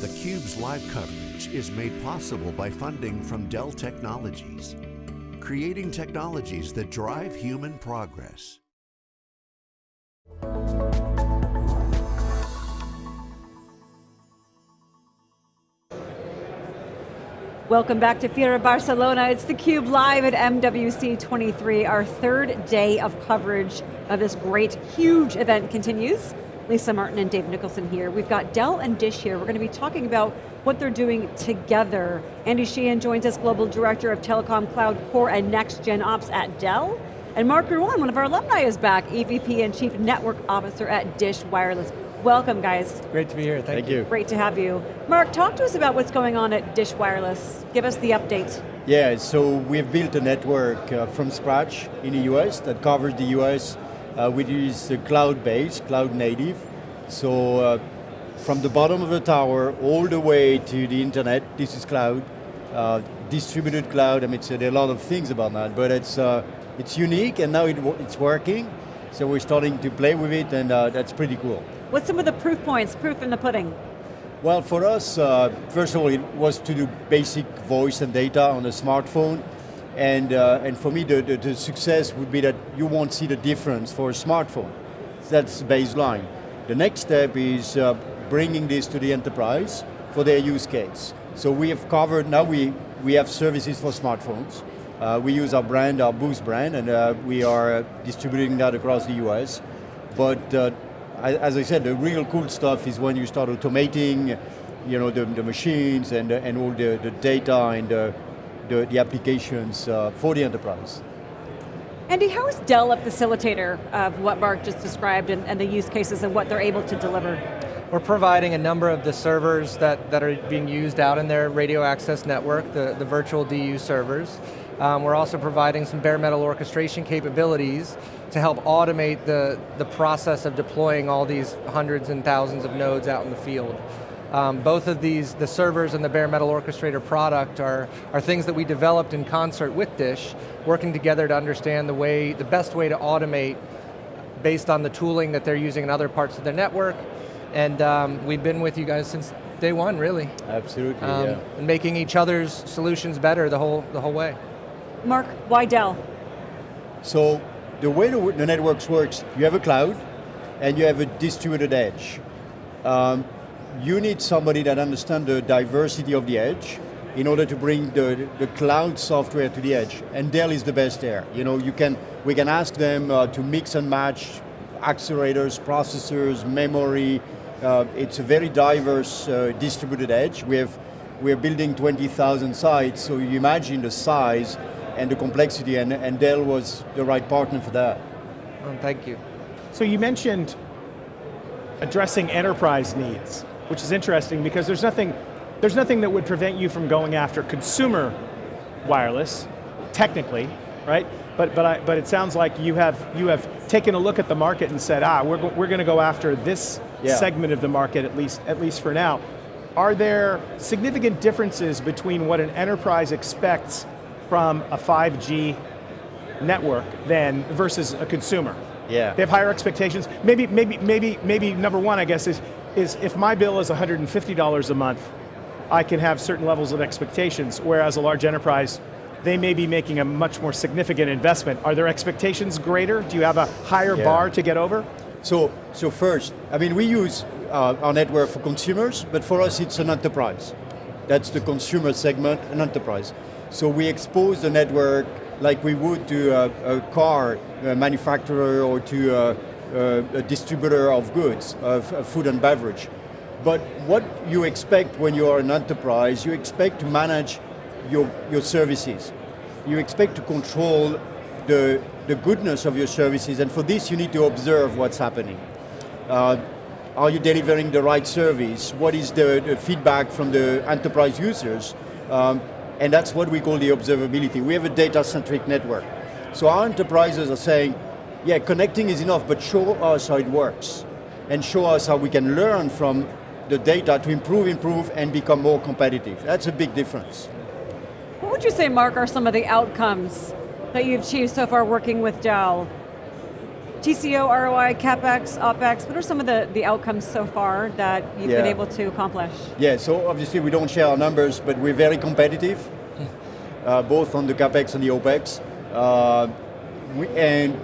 theCUBE's live coverage is made possible by funding from Dell Technologies, creating technologies that drive human progress. Welcome back to Fira Barcelona. It's theCUBE live at MWC 23. Our third day of coverage of this great, huge event continues. Lisa Martin and Dave Nicholson here. We've got Dell and Dish here. We're going to be talking about what they're doing together. Andy Sheehan joins us, Global Director of Telecom Cloud Core and Next Gen Ops at Dell. And Marc Rouanne, one of our alumni is back, EVP and Chief Network Officer at Dish Wireless. Welcome guys. Great to be here, thank, thank you. you. Great to have you. Mark, talk to us about what's going on at Dish Wireless. Give us the update. Yeah, so we've built a network uh, from scratch in the US that covers the US, uh, which is uh, cloud-based, cloud-native. So uh, from the bottom of the tower all the way to the internet, this is cloud. Uh, distributed cloud, I mean, so there are a lot of things about that, but it's, uh, it's unique and now it, it's working. So we're starting to play with it and that's pretty cool. What's some of the proof points, proof in the pudding? Well, for us, uh, first of all, it was to do basic voice and data on a smartphone. And, uh, and for me, the, the, the, success would be that you won't see the difference for a smartphone. That's the baseline. The next step is uh, bringing this to the enterprise for their use case. So we have covered, now we, we have services for smartphones. Uh, we use our brand, our Boost brand, and uh, we are distributing that across the US. But uh, as I said, the real cool stuff is when you start automating you know, the, the machines and, and all the, the data and the, the, the applications uh, for the enterprise. Andy, how is Dell a facilitator of what Mark just described and, and the use cases and what they're able to deliver? We're providing a number of the servers that, that are being used out in their radio access network, the, the virtual DU servers. Um, we're also providing some bare metal orchestration capabilities to help automate the, the process of deploying all these hundreds and thousands of nodes out in the field. Um, both of these, the servers and the bare metal orchestrator product are, are things that we developed in concert with Dish, working together to understand the way, the best way to automate based on the tooling that they're using in other parts of their network. And um, we've been with you guys since day one, really. Absolutely, um, yeah. And making each other's solutions better the whole, the whole way. Mark, why Dell? So the way the, the networks works, you have a cloud and you have a distributed edge. Um, you need somebody that understands the diversity of the edge in order to bring the, the cloud software to the edge. And Dell is the best there. You know, you can, we can ask them uh, to mix and match accelerators, processors, memory. Uh, it's a very diverse uh, distributed edge. We have, we're building 20,000 sites, so you imagine the size and the complexity, and, and Dell was the right partner for that. Oh, thank you. So you mentioned addressing enterprise needs, which is interesting because there's nothing, there's nothing that would prevent you from going after consumer wireless, technically, right? But, but, I, but it sounds like you have, you have taken a look at the market and said, ah, we're, we're going to go after this yeah. segment of the market, at least, at least for now. Are there significant differences between what an enterprise expects from a 5G network than versus a consumer. Yeah. They have higher expectations. Maybe, maybe, maybe, maybe number one, I guess, is, is if my bill is $150 a month, I can have certain levels of expectations, whereas a large enterprise, they may be making a much more significant investment. Are their expectations greater? Do you have a higher yeah. bar to get over? So, so first, I mean, we use uh, our network for consumers, but for us it's an enterprise. That's the consumer segment, an enterprise. So we expose the network like we would to a, a car a manufacturer or to a, a, distributor of goods, of, of food and beverage. But what you expect when you are an enterprise, you expect to manage your, your services. You expect to control the, the goodness of your services, and for this you need to observe what's happening. Uh, are you delivering the right service? What is the, the feedback from the enterprise users? Um, and that's what we call the observability. We have a data-centric network. So our enterprises are saying, yeah, connecting is enough, but show us how it works. And show us how we can learn from the data to improve, improve, and become more competitive. That's a big difference. What would you say, Mark, are some of the outcomes that you've achieved so far working with Dell? TCO, ROI, CapEx, OpEx, what are some of the, the outcomes so far that you've been able to accomplish? Yeah, so obviously we don't share our numbers, but we're very competitive, uh, both on the capex and the opex. Uh, we, and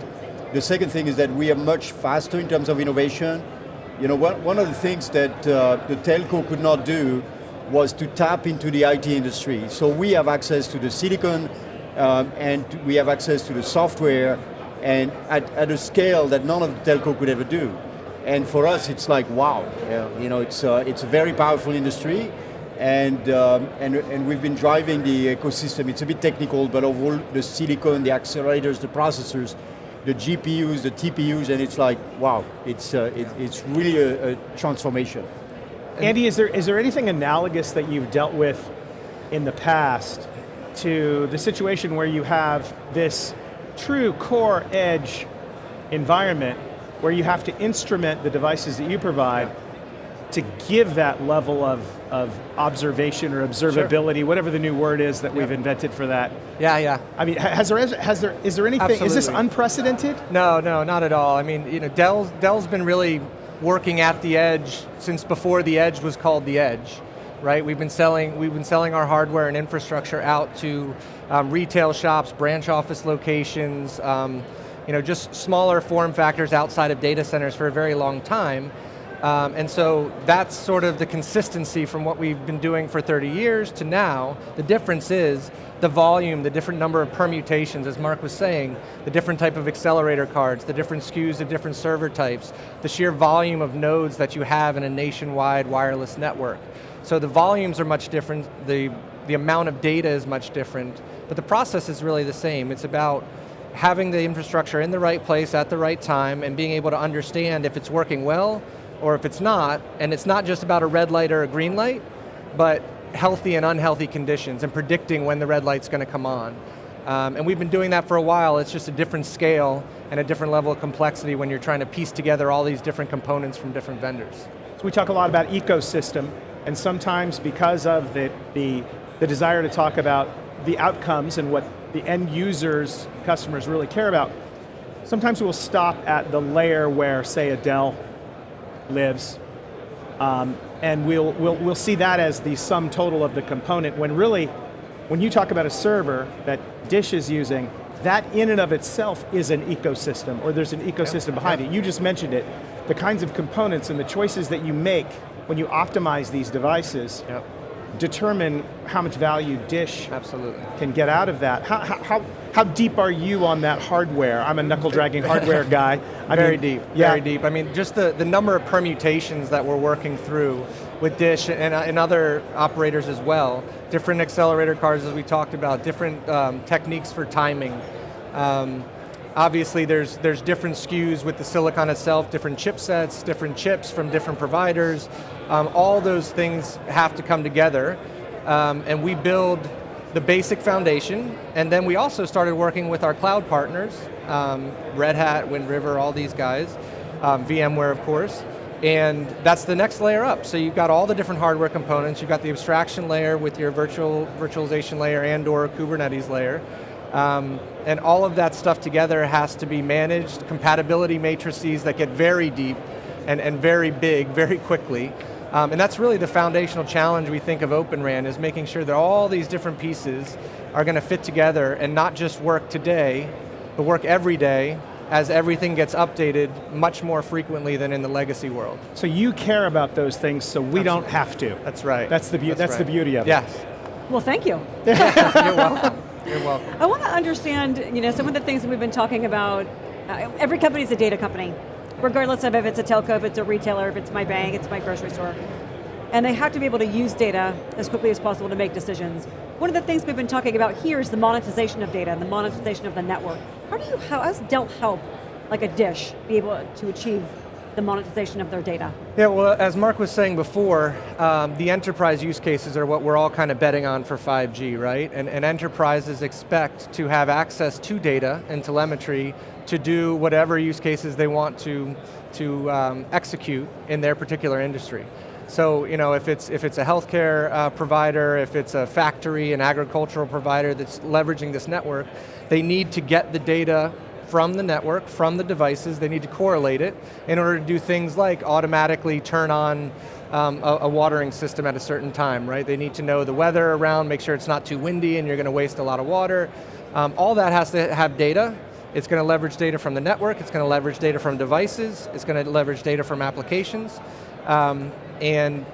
the second thing is that we are much faster in terms of innovation. You know, one, one of the things that uh, the telco could not do was to tap into the IT industry. So we have access to the silicon, um, and we have access to the software, and at, at a scale that none of the telco could ever do. And for us, it's like, wow, yeah, you know, it's, uh, it's a very powerful industry, and, um, and, and we've been driving the ecosystem. It's a bit technical, but of all the silicon, the accelerators, the processors, the GPUs, the TPUs, and it's like, wow, it's, uh, it, it's really a, a transformation. Andy, is there, is there anything analogous that you've dealt with in the past to the situation where you have this true core edge environment where you have to instrument the devices that you provide to give that level of, of observation or observability, whatever the new word is that we've invented for that. Yeah, yeah. I mean, has there, has there, is there anything, is this unprecedented? No, no, not at all. I mean, you know, Dell's, Dell's been really working at the edge since before the edge was called the edge, right? We've been selling, we've been selling our hardware and infrastructure out to um, retail shops, branch office locations, um, you know, just smaller form factors outside of data centers for a very long time. Um, and so that's sort of the consistency from what we've been doing for 30 years to now. The difference is the volume, the different number of permutations, as Mark was saying, the different type of accelerator cards, the different SKUs of different server types, the sheer volume of nodes that you have in a nationwide wireless network. So the volumes are much different, the, the amount of data is much different, but the process is really the same. It's about having the infrastructure in the right place at the right time and being able to understand if it's working well or if it's not, and it's not just about a red light or a green light, but healthy and unhealthy conditions and predicting when the red light's going to come on. Um, and we've been doing that for a while, it's just a different scale and a different level of complexity when you're trying to piece together all these different components from different vendors. So we talk a lot about ecosystem, and sometimes because of the, the, the desire to talk about the outcomes and what the end users, customers really care about, sometimes we'll stop at the layer where, say, a Dell lives, um, and we'll, we'll, we'll see that as the sum total of the component, when really, when you talk about a server that Dish is using, that in and of itself is an ecosystem, or there's an ecosystem behind it. You just mentioned it. The kinds of components and the choices that you make when you optimize these devices Yep. Determine how much value Dish Absolutely. can get out of that. How, how, how, deep are you on that hardware? I'm a knuckle dragging hardware guy. I very mean, deep, yeah. very deep. I mean, just the, the number of permutations that we're working through with Dish and, uh, and other operators as well, different accelerator cards as we talked about, different um, techniques for timing. Um, obviously there's, there's different SKUs with the silicon itself, different chipsets, different chips from different providers. Um, all those things have to come together. Um, and we build the basic foundation, and then we also started working with our cloud partners, um, Red Hat, Wind River, all these guys, um, VMware of course, and that's the next layer up. So you've got all the different hardware components, you've got the abstraction layer with your virtual virtualization layer and or Kubernetes layer, um, and all of that stuff together has to be managed, compatibility matrices that get very deep and, and very big very quickly. Um, and that's really the foundational challenge we think of Open RAN is making sure that all these different pieces are going to fit together and not just work today, but work every day as everything gets updated much more frequently than in the legacy world. So you care about those things so we don't have to. That's right. That's the, beau- that's the right. beauty of it. Yes. Well, thank you. You're welcome. You're welcome. I want to understand, you know, some of the things that we've been talking about. Uh, every company is a data company, regardless of if it's a telco, if it's a retailer, if it's my bank, it's my grocery store. And they have to be able to use data as quickly as possible to make decisions. One of the things we've been talking about here is the monetization of data and the monetization of the network. How do you, how, how does Dell help, like a dish, be able to achieve the monetization of their data? Yeah, well, as Mark was saying before, um, the enterprise use cases are what we're all kind of betting on for 5G, right? And, and enterprises expect to have access to data and telemetry to do whatever use cases they want to, to um, execute in their particular industry. So, you know, if it's, if it's a healthcare uh, provider, if it's a factory, an agricultural provider that's leveraging this network, they need to get the data from the network, from the devices, they need to correlate it in order to do things like automatically turn on um, a, a, watering system at a certain time, right? They need to know the weather around, make sure it's not too windy and you're going to waste a lot of water. Um, all that has to have data. It's going to leverage data from the network, it's going to leverage data from devices, it's going to leverage data from applications, um, and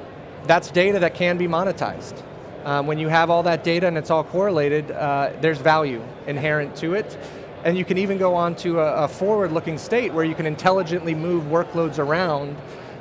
that's data that can be monetized. Um, when you have all that data and it's all correlated, uh, there's value inherent to it. And you can even go on to a, a forward-looking state where you can intelligently move workloads around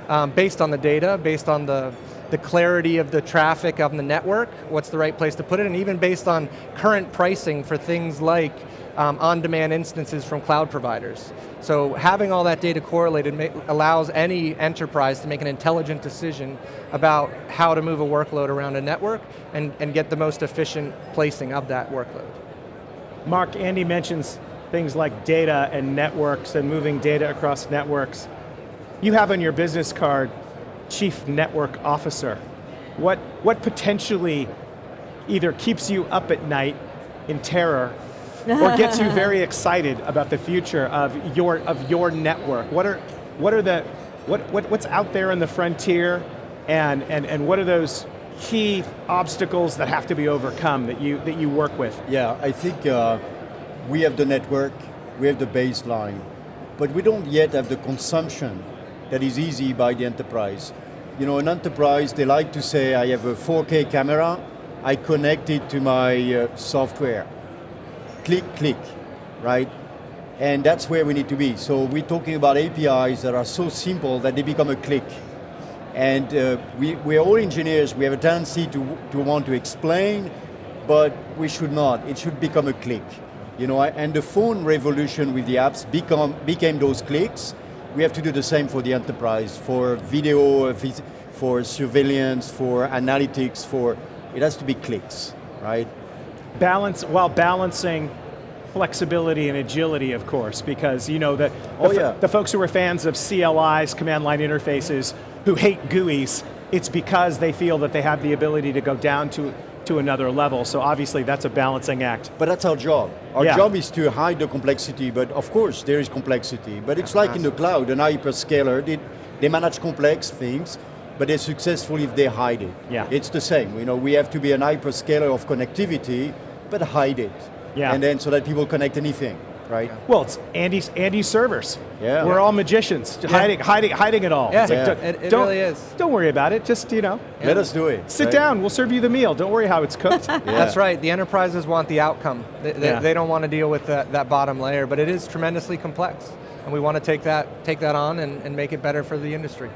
um, based on the data, based on the, the clarity of the traffic on the network, what's the right place to put it, and even based on current pricing for things like um, on-demand instances from cloud providers. So having all that data correlated allows any enterprise to make an intelligent decision about how to move a workload around a network and, and get the most efficient placing of that workload. Mark, Andy mentions things like data and networks and moving data across networks. You have on your business card, Chief Network Officer. What, what potentially either keeps you up at night in terror or gets you very excited about the future of your, of your network? What are, what are the, what, what, what's out there in the frontier and, and, and what are those key obstacles that have to be overcome that you, that you work with? Yeah, I think uh, we have the network, we have the baseline, but we don't yet have the consumption that is easy by the enterprise. You know, an enterprise, they like to say, I have a 4K camera, I connect it to my uh, software. Click, click, right? And that's where we need to be. So we're talking about APIs that are so simple that they become a click. And uh, we, we're all engineers, we have a tendency to, to want to explain, but we should not. It should become a click. You know, and the phone revolution with the apps become, became those clicks, we have to do the same for the enterprise, for video, for surveillance, for analytics, for, it has to be clicks, right? Balance, while balancing flexibility and agility, of course, because you know that the, oh, yeah. the folks who are fans of CLIs, command line interfaces, who hate GUIs, it's because they feel that they have the ability to go down to to another level. So obviously that's a balancing act. But that's our job. Our yeah. job is to hide the complexity, but of course there is complexity. But it's like in the cloud, an hyperscaler, they, they manage complex things, but they're successful if they hide it. Yeah. It's the same. You know, we have to be an hyperscaler of connectivity, but hide it. Yeah. And then so that people connect anything right? Well, it's Andy's Andy's servers. Yeah. We're all magicians, yeah. hiding, hiding, hiding it all. Yeah, like, yeah. It, it don't, really is. Don't worry about it, just, you know. Yeah. Let us do it. Sit right? down, we'll serve you the meal. Don't worry how it's cooked. That's right, the enterprises want the outcome. They, they, they don't want to deal with that, that bottom layer, but it is tremendously complex. And we want to take that, take that on and, and make it better for the industry.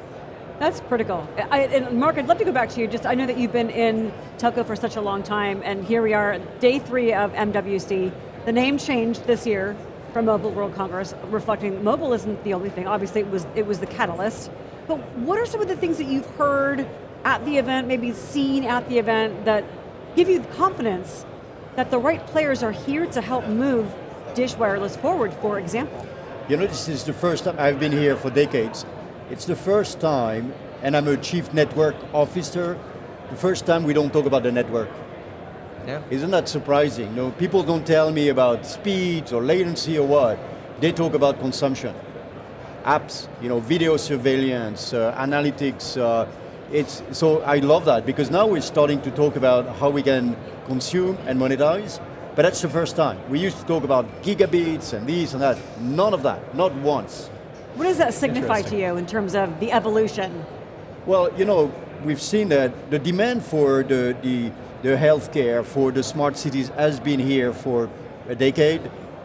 That's critical. I, and Mark, I'd love to go back to you. Just I know that you've been in telco for such a long time, and here we are, day three of MWC. The name changed this year from Mobile World Congress, reflecting mobile isn't the only thing. Obviously, it was it was the catalyst. But what are some of the things that you've heard at the event, maybe seen at the event, that give you the confidence that the right players are here to help move Dish Wireless forward, for example? You know, this is the first time, I've been here for decades. It's the first time, and I'm a chief network officer, the first time we don't talk about the network. Yeah. Isn't that surprising? No, people don't tell me about speeds or latency or what. They talk about consumption. Apps, you know, video surveillance, uh, analytics. Uh, it's, so I love that because now we're starting to talk about how we can consume and monetize, but that's the first time. We used to talk about gigabits and these and that. None of that, not once. What does that signify to you in terms of the evolution? Well, you know, we've seen that the demand for the, the the healthcare for the smart cities has been here for a decade,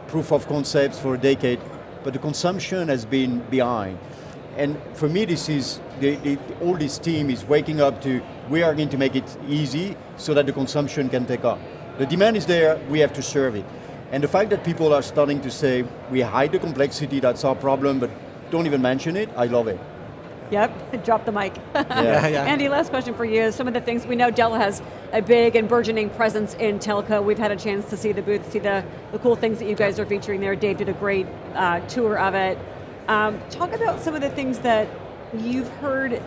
proof of concepts for a decade, but the consumption has been behind. And for me, this is, the, the, all this team is waking up to, we are going to make it easy so that the consumption can take off. The demand is there, we have to serve it. And the fact that people are starting to say, we hide the complexity, that's our problem, but don't even mention it, I love it. Yep, drop the mic. yeah. yeah. Andy, last question for you. Some of the things we know Dell has a big and burgeoning presence in telco. We've had a chance to see the booth, see the, the cool things that you guys are featuring there. Dave did a great uh, tour of it. Um, talk about some of the things that you've heard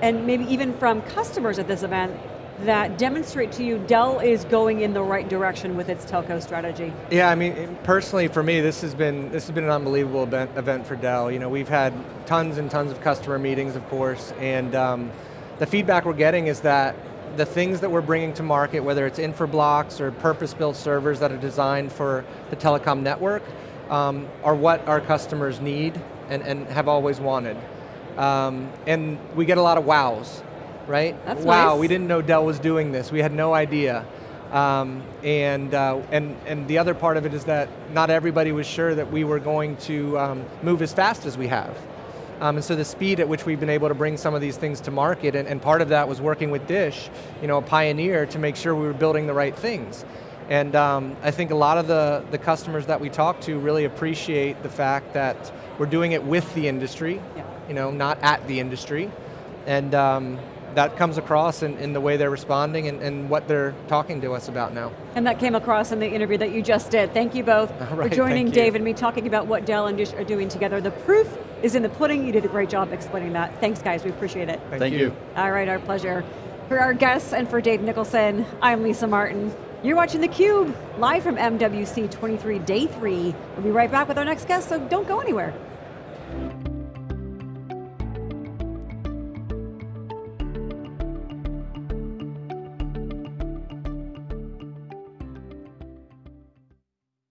and maybe even from customers at this event that demonstrate to you Dell is going in the right direction with its telco strategy? Yeah, I mean, personally for me, this has been this has been an unbelievable event, event for Dell. You know, we've had tons and tons of customer meetings, of course, and um, the feedback we're getting is that the things that we're bringing to market, whether it's infrablocks or purpose-built servers that are designed for the telecom network, um, are what our customers need and, and have always wanted. Um, and we get a lot of wows, right? That's wow, nice. we didn't know Dell was doing this. We had no idea. Um, and, uh, and, and the other part of it is that not everybody was sure that we were going to um, move as fast as we have. Um, and so the speed at which we've been able to bring some of these things to market, and, and part of that was working with Dish, you know, a pioneer, to make sure we were building the right things. And um, I think a lot of the, the customers that we talk to really appreciate the fact that we're doing it with the industry, Yeah. you know, not at the industry. And um, that comes across in, in the way they're responding and, and what they're talking to us about now. And that came across in the interview that you just did. Thank you both All for joining thank. Dave and me talking about what Dell and Dish are doing together. The proof is in the pudding. You did a great job explaining that. Thanks guys, we appreciate it. Thank you. All right, our pleasure. For our guests and for Dave Nicholson, I'm Lisa Martin. You're watching theCUBE, live from MWC 23 Day 3. We'll be right back with our next guest, so don't go anywhere.